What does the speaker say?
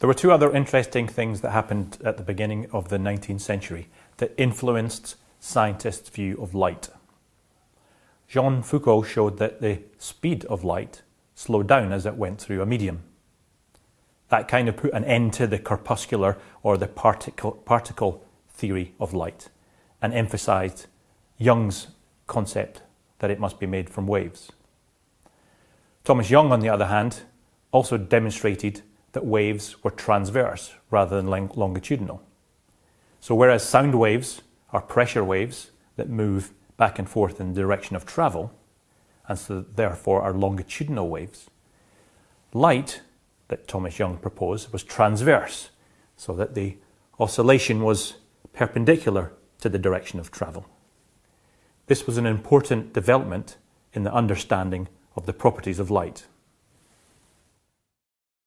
There were two other interesting things that happened at the beginning of the 19th century that influenced scientists' view of light. Jean Foucault showed that the speed of light slowed down as it went through a medium. That kind of put an end to the corpuscular or the particle, particle theory of light and emphasized Young's concept that it must be made from waves. Thomas Young, on the other hand, also demonstrated that waves were transverse rather than longitudinal. So whereas sound waves are pressure waves that move back and forth in the direction of travel, and so therefore are longitudinal waves, light that Thomas Young proposed was transverse, so that the oscillation was perpendicular to the direction of travel. This was an important development in the understanding of the properties of light.